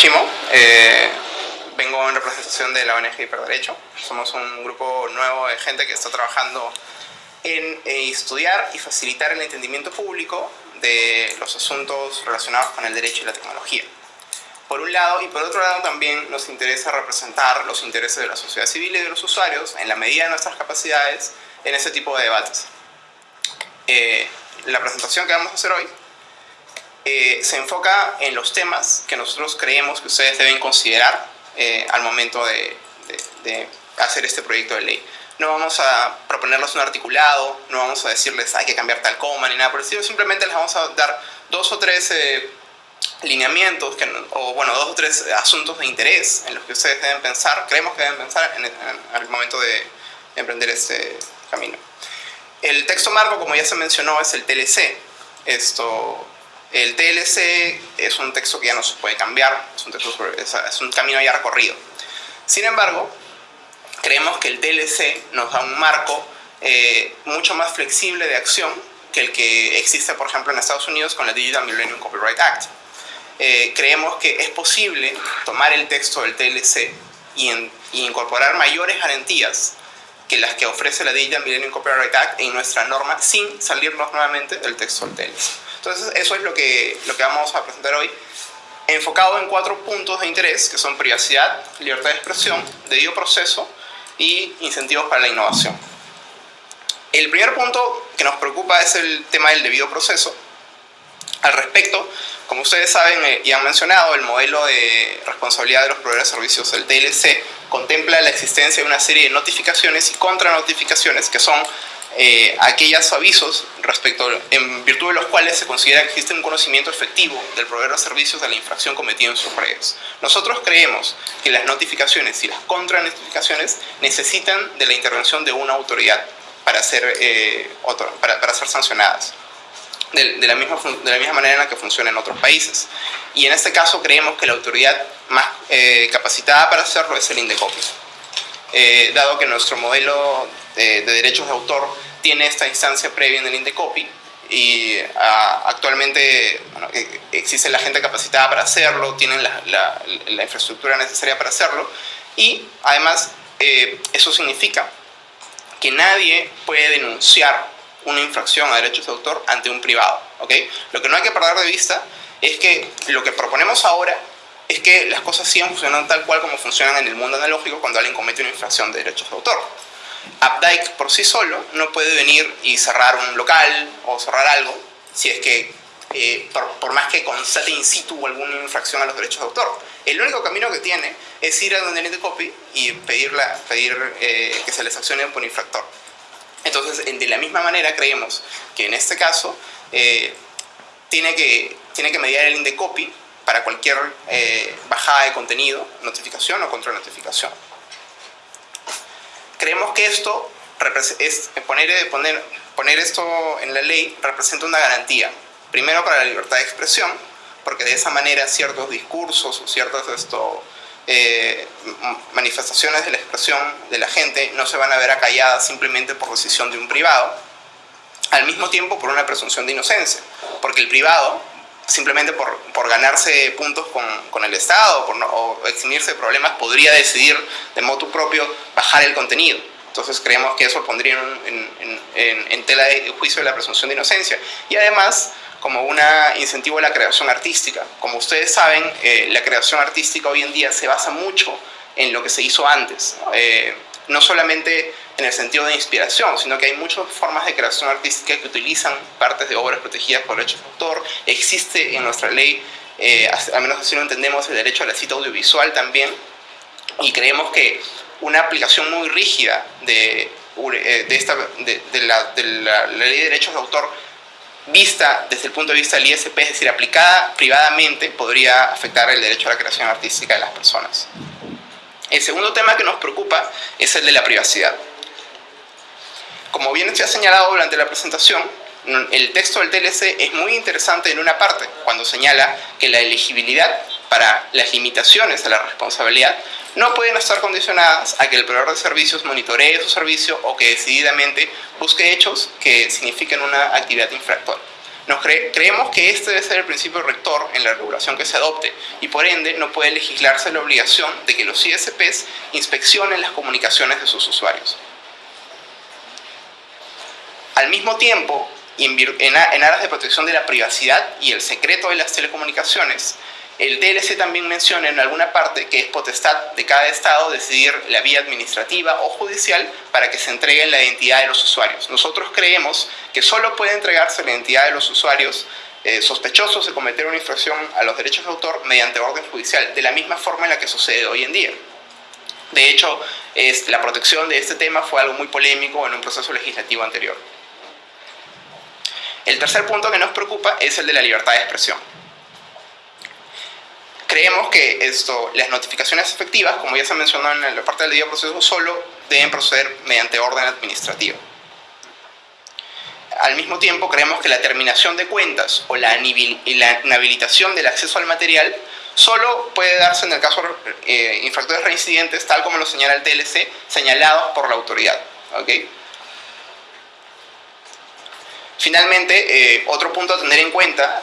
Chimo. Eh, vengo en representación de la ONG Hiperderecho. Somos un grupo nuevo de gente que está trabajando en eh, estudiar y facilitar el entendimiento público de los asuntos relacionados con el derecho y la tecnología. Por un lado, y por otro lado también nos interesa representar los intereses de la sociedad civil y de los usuarios en la medida de nuestras capacidades en ese tipo de debates. Eh, la presentación que vamos a hacer hoy eh, se enfoca en los temas que nosotros creemos que ustedes deben considerar eh, al momento de, hacer este proyecto de ley. No vamos a proponerles un articulado, no vamos a decirles hay que cambiar tal coma ni nada por el estilo, simplemente les vamos a dar dos o tres eh, lineamientos, que, o bueno, dos o tres asuntos de interés en los que ustedes deben pensar, creemos que deben pensar en, al momento de emprender este camino. El texto marco, como ya se mencionó, es el TLC. Esto el TLC es un texto que ya no se puede cambiar, es un, texto es un camino ya recorrido. Sin embargo, creemos que el TLC nos da un marco eh, mucho más flexible de acción que el que existe, por ejemplo, en Estados Unidos con la Digital Millennium Copyright Act. Eh, creemos que es posible tomar el texto del TLC y, y, incorporar mayores garantías que las que ofrece la Digital Millennium Copyright Act en nuestra norma sin salirnos nuevamente del texto del TLC. Entonces, eso es lo que, lo que vamos a presentar hoy, enfocado en cuatro puntos de interés, que son privacidad, libertad de expresión, debido proceso y incentivos para la innovación. El primer punto que nos preocupa es el tema del debido proceso. Al respecto, como ustedes saben eh, y han mencionado, el modelo de responsabilidad de los proveedores de servicios, el TLC, contempla la existencia de una serie de notificaciones y contranotificaciones que son eh, aquellos avisos respecto, en de los cuales se considera que existe un conocimiento efectivo del proveedor de servicios de la infracción cometida en sus redes. Nosotros creemos que las notificaciones y las contranotificaciones necesitan de la intervención de una autoridad para ser, eh, para, para, ser sancionadas. De, la misma, de la misma manera en la que funciona en otros países. Y en este caso creemos que la autoridad más eh, capacitada para hacerlo es el INDECOPI. Eh, dado que nuestro modelo de, derechos de autor tiene esta instancia previa en el INDECOPI y ah, actualmente e, existe la gente capacitada para hacerlo, tienen la, infraestructura necesaria para hacerlo y además eh, eso significa que nadie puede denunciar una infracción a derechos de autor ante un privado. ¿okay? Lo que no hay que perder de vista es que lo que proponemos ahora es que las cosas sigan funcionando tal cual como funcionan en el mundo analógico cuando alguien comete una infracción de derechos de autor. Updike por sí solo no puede venir y cerrar un local o cerrar algo si es que, eh, por, más que constate in situ alguna infracción a los derechos de autor. El único camino que tiene es ir a donde el copy y pedirla, pedir eh, que se les accione por infractor. Entonces, de la misma manera creemos que en este caso eh, tiene, que, tiene que mediar el indecopy para cualquier eh, bajada de contenido, notificación o contra notificación. Creemos que esto es poner, poner, poner esto en la ley representa una garantía. Primero para la libertad de expresión, porque de esa manera ciertos discursos o ciertas eh, manifestaciones de la expresión de la gente no se van a ver acalladas simplemente por decisión de un privado, al mismo tiempo por una presunción de inocencia, porque el privado simplemente por, por ganarse puntos con, con el Estado por o eximirse de problemas, podría decidir de modo propio bajar el contenido. Entonces creemos que eso pondría en, en, en, tela de juicio la presunción de inocencia. Y además, como un incentivo a la creación artística. Como ustedes saben, eh, la creación artística hoy en día se basa mucho en lo que se hizo antes. Eh, no solamente en el sentido de inspiración, sino que hay muchas formas de creación artística que utilizan partes de obras protegidas por derechos de autor. Existe en nuestra ley, eh, al menos así lo entendemos, el derecho a la cita audiovisual también, y creemos que una aplicación muy rígida de, eh, esta, de, la, la ley de derechos de autor vista desde el punto de vista del ISP, es decir, aplicada privadamente, podría afectar el derecho a la creación artística de las personas. El segundo tema que nos preocupa es el de la privacidad. Como bien se ha señalado durante la presentación, el texto del TLC es muy interesante en una parte, cuando señala que la elegibilidad para las limitaciones a la responsabilidad no pueden estar condicionadas a que el proveedor de servicios monitoree su servicio o que decididamente busque hechos que signifiquen una actividad infractora. Nos creemos que este debe ser el principio rector en la regulación que se adopte y por ende no puede legislarse la obligación de que los ISPs inspeccionen las comunicaciones de sus usuarios. Al mismo tiempo, en aras de protección de la privacidad y el secreto de las telecomunicaciones, el TLC también menciona en alguna parte que es potestad de cada Estado decidir la vía administrativa o judicial para que se entregue la identidad de los usuarios. Nosotros creemos que solo puede entregarse la identidad de los usuarios eh, sospechosos de cometer una infracción a los derechos de autor mediante orden judicial, de la misma forma en la que sucede hoy en día. De hecho, la protección de este tema fue algo muy polémico en un proceso legislativo anterior. El tercer punto que nos preocupa es el de la libertad de expresión. Creemos que esto, las notificaciones efectivas, como ya se mencionó en la parte del día proceso, solo deben proceder mediante orden administrativo. Al mismo tiempo, creemos que la terminación de cuentas o la inhabilitación del acceso al material solo puede darse en el caso de eh, infractores reincidentes, tal como lo señala el TLC, señalados por la autoridad. ¿okay? Finalmente, eh, otro punto a tener en cuenta,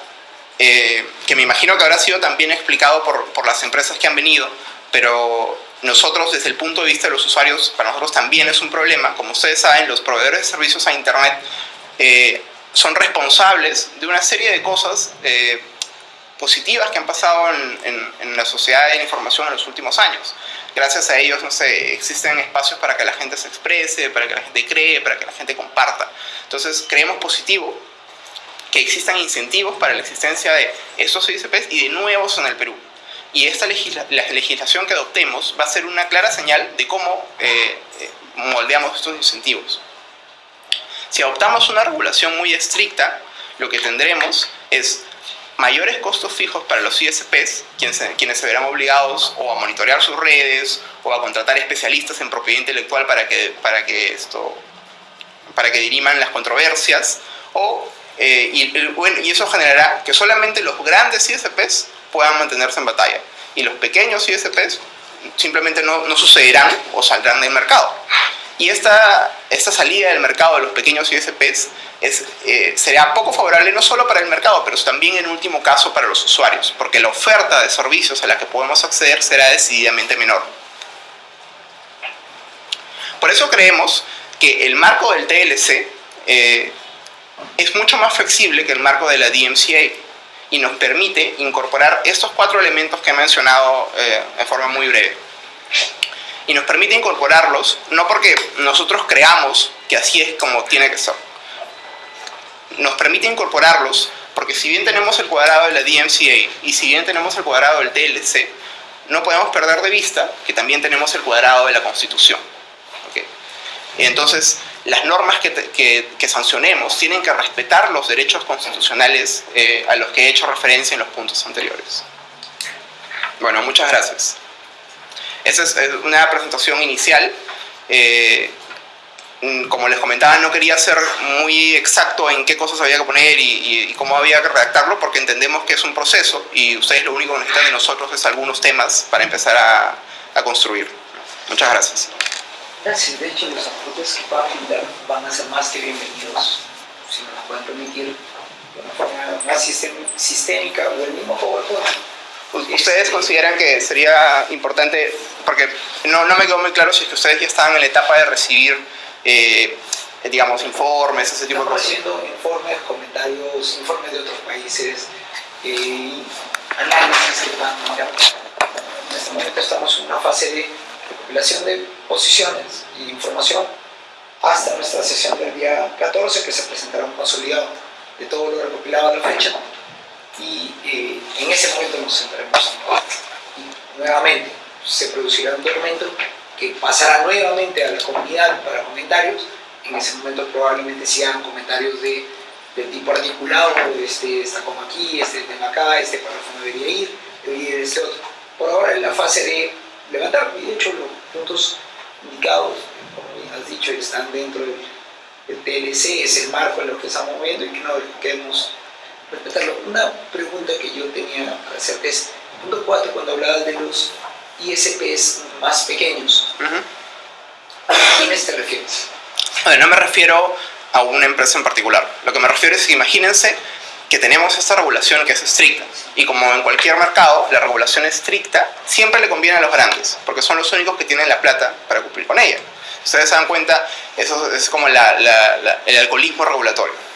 eh, que me imagino que habrá sido también explicado por, las empresas que han venido, pero nosotros desde el punto de vista de los usuarios, para nosotros también es un problema. Como ustedes saben, los proveedores de servicios a Internet eh, son responsables de una serie de cosas positivas que han pasado en, en, la sociedad de la información en los últimos años. Gracias a ellos, no sé, existen espacios para que la gente se exprese, para que la gente cree, para que la gente comparta. Entonces, creemos positivo que existan incentivos para la existencia de estos ISPs y de nuevos en el Perú. Y esta la legislación que adoptemos va a ser una clara señal de cómo eh, eh, moldeamos estos incentivos. Si adoptamos una regulación muy estricta, lo que tendremos es mayores costos fijos para los ISPs, quienes, quienes se verán obligados o a monitorear sus redes o a contratar especialistas en propiedad intelectual para que, para que, esto, para que diriman las controversias, o, eh, y, y eso generará que solamente los grandes ISPs puedan mantenerse en batalla y los pequeños ISPs simplemente no, no sucederán o saldrán del mercado. Y esta, esta salida del mercado de los pequeños ISPs es, eh, será poco favorable no solo para el mercado, pero también en último caso para los usuarios, porque la oferta de servicios a la que podemos acceder será decididamente menor. Por eso creemos que el marco del TLC eh, es mucho más flexible que el marco de la DMCA y nos permite incorporar estos cuatro elementos que he mencionado eh, en forma muy breve y nos permite incorporarlos, no porque nosotros creamos que así es como tiene que ser. Nos permite incorporarlos porque si bien tenemos el cuadrado de la DMCA y si bien tenemos el cuadrado del TLC, no podemos perder de vista que también tenemos el cuadrado de la Constitución. Entonces, las normas que, que, sancionemos tienen que respetar los derechos constitucionales eh, a los que he hecho referencia en los puntos anteriores. Bueno, muchas gracias. Esa es una presentación inicial. Eh, como les comentaba, no quería ser muy exacto en qué cosas había que poner y, cómo había que redactarlo, porque entendemos que es un proceso y ustedes lo único que necesitan de nosotros es algunos temas para empezar a, construir. Muchas gracias. Gracias. De hecho, los aportes que puedan brindar van a ser más que bienvenidos, si nos pueden permitir de una forma más sistémica o el mismo PowerPoint ¿Ustedes consideran que sería importante, porque no, no me quedó muy claro si es que ustedes ya estaban en la etapa de recibir, eh, digamos, informes, ese tipo de cosas? haciendo informes, comentarios, informes de otros países, eh, análisis que van En este momento estamos en una fase de recopilación de posiciones y información hasta nuestra sesión del día 14 que se presentará un consolidado. De todo lo recopilado a la fecha y eh, en ese momento nos centraremos y nuevamente se producirá un documento que pasará nuevamente a la comunidad para comentarios. En ese momento probablemente sean comentarios de, tipo articulado este está como aquí, este tema acá, este párrafo no debería ir, debería ir este otro. Por ahora en la fase de levantar y de hecho los puntos indicados como has dicho están dentro del, del TLC, es el marco en lo que estamos moviendo y que no quedemos respetarlo. Una pregunta que yo tenía para hacerte es, punto 4, cuando hablabas de los ISPs más pequeños, ¿a quiénes te refieres? no me refiero a una empresa en particular. Lo que me refiero es que imagínense que tenemos esta regulación que es estricta. Y como en cualquier mercado, la regulación estricta siempre le conviene a los grandes, porque son los únicos que tienen la plata para cumplir con ella. Ustedes se dan cuenta, eso es como el alcoholismo regulatorio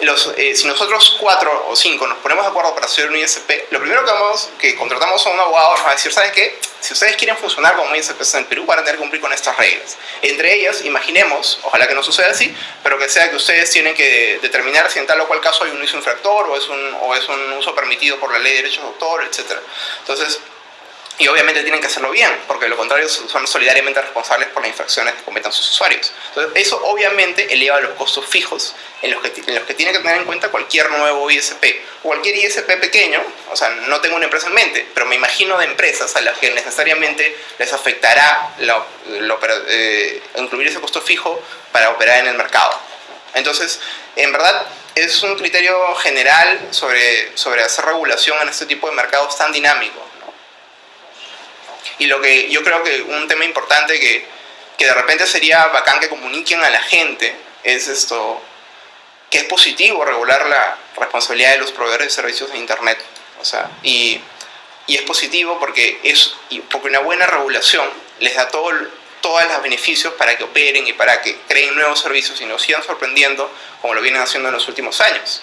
los, eh, si nosotros cuatro o cinco nos ponemos de acuerdo para hacer un ISP, lo primero que vamos, que contratamos a un abogado nos va a decir, ¿sabes qué? Si ustedes quieren funcionar como ISP en Perú, van a tener que cumplir con estas reglas. Entre ellas, imaginemos, ojalá que no suceda así, pero que sea que ustedes tienen que determinar si en tal o cual caso hay un uso infractor o es un, o es un uso permitido por la ley de derechos de autor, etc. Entonces, y obviamente tienen que hacerlo bien, porque de lo contrario son solidariamente responsables por las infracciones que cometan sus usuarios. Entonces, eso obviamente eleva los costos fijos en los, que, en los que tiene que tener en cuenta cualquier nuevo ISP. Cualquier ISP pequeño, o sea, no tengo una empresa en mente, pero me imagino de empresas a las que necesariamente les afectará eh, incluir ese costo fijo para operar en el mercado. Entonces, en verdad, es un criterio general sobre, sobre hacer regulación en este tipo de mercados tan dinámicos y lo que yo creo que un tema importante que, que de repente sería bacán que comuniquen a la gente es esto, que es positivo regular la responsabilidad de los proveedores de servicios de Internet. O sea, y, y es positivo porque, es, porque una buena regulación les da todo, todos los beneficios para que operen y para que creen nuevos servicios y nos sigan sorprendiendo como lo vienen haciendo en los últimos años.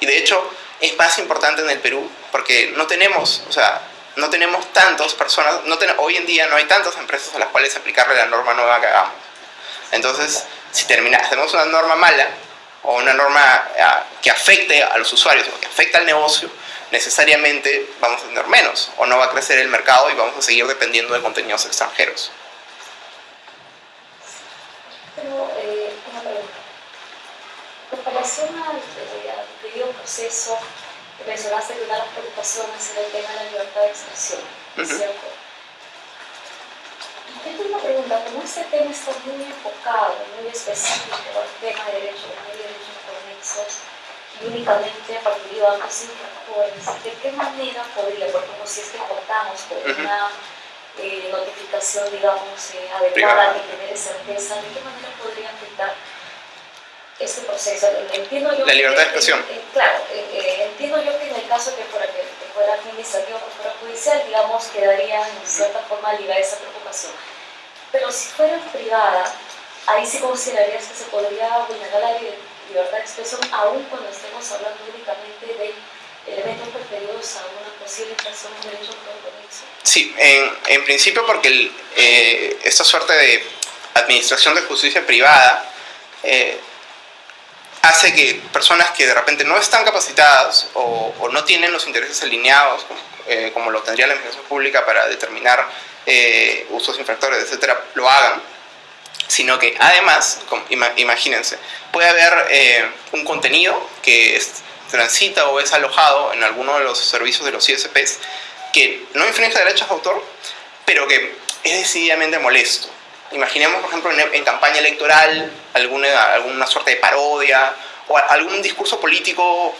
Y de hecho es más importante en el Perú porque no tenemos, o sea, no tenemos tantas personas, no hoy en día no hay tantas empresas a las cuales aplicarle la norma nueva que hagamos. Entonces, si termina, hacemos una norma mala o una norma ah, que afecte a los usuarios o que afecte al negocio, necesariamente vamos a tener menos o no va a crecer el mercado y vamos a seguir dependiendo de contenidos extranjeros. Pero, eh, pregunta. Relación al, al proceso que una de las preocupaciones era el tema de la libertad de expresión, ¿es cierto? Yo tengo una pregunta, como este tema está muy enfocado, muy específico al tema de derechos, de derechos conexos, y únicamente a partir de bancos infractores, ¿de qué manera podría, por ejemplo, si es que contamos con una eh, notificación, digamos, eh, adecuada, que genere certeza, ¿de qué manera podría afectar este proceso. Entiendo yo la libertad de expresión. claro, eh, eh, entiendo yo que en el caso que fuera, que, fuera administrativo o fuera judicial, digamos, quedaría en cierta forma ligada esa preocupación. Pero si fuera privada, ahí sí considerarías que se podría vulnerar la libertad de expresión, aun cuando estemos hablando únicamente de elementos preferidos a una posible infracción de derecho compromiso. Sí, en, en principio porque eh, esta suerte de administración de justicia privada eh, hace que personas que de repente no están capacitadas o, no tienen los intereses alineados, eh, como lo tendría la administración pública para determinar eh, usos infractores, etcétera, lo hagan, sino que además, imagínense, puede haber eh, un contenido que transita o es alojado en alguno de los servicios de los ISPs que no infringe derechos de autor, pero que es decididamente molesto. Imaginemos, por ejemplo, en, campaña electoral alguna, alguna suerte de parodia o algún discurso político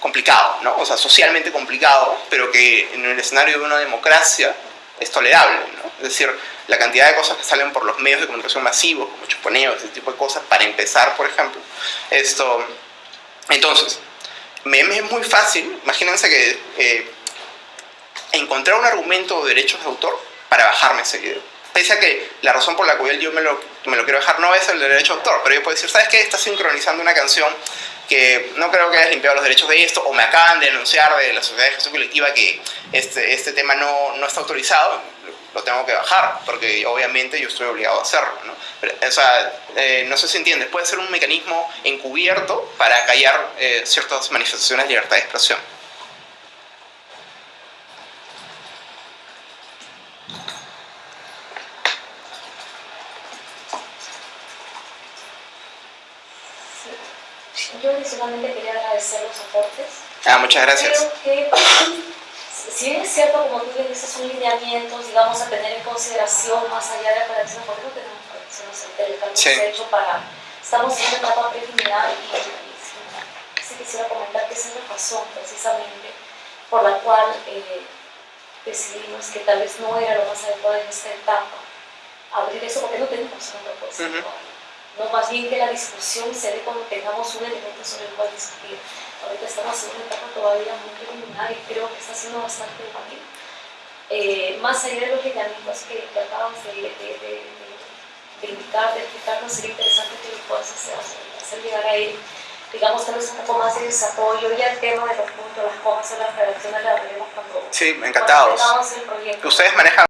complicado, ¿no? o sea, socialmente complicado, pero que en el escenario de una democracia es tolerable. ¿no? Es decir, la cantidad de cosas que salen por los medios de comunicación masivos, como chuponeos, ese tipo de cosas, para empezar, por ejemplo. Esto, entonces, me, es muy fácil, imagínense que eh, encontrar un argumento de derechos de autor para bajarme ese video pese a que la razón por la cual yo me lo, me lo quiero dejar no es el derecho de autor, pero yo puedo decir, ¿sabes qué? Estás sincronizando una canción que no creo que hayas limpiado los derechos de esto, o me acaban de denunciar de la sociedad de gestión colectiva que este, este tema no, no está autorizado, lo tengo que bajar, porque obviamente yo estoy obligado a hacerlo. ¿no? o sea, eh, no sé si entiendes, puede ser un mecanismo encubierto para callar eh, ciertas manifestaciones de libertad de expresión. Yo adicionalmente quería agradecer los aportes. Ah, muchas gracias. Creo que, si bien es cierto, como tú bien dices, son lineamientos, digamos, a tener en consideración más allá de la predicción, porque no tenemos predicciones empíricas, sí. hecho para, estamos en una etapa preliminar y, y, sí quisiera comentar que esa es la razón, precisamente, por la cual eh, decidimos que tal vez no era lo más adecuado en esta etapa abrir eso, porque no tenemos una propuesta uh no más bien que la discusión se dé cuando tengamos un elemento sobre el cual discutir. Ahorita estamos en una etapa todavía muy preliminar y creo que está siendo bastante útil. Eh, más allá de los lineamientos que, que acabas de, de, de, de, indicar, de explicarnos, sería interesante que lo puedas hacer, hacer llegar a él digamos, tal vez un poco más de desarrollo y el tema de los puntos, las comas o las redacciones la veremos cuando, sí, encantados. cuando el proyecto. Ustedes manejan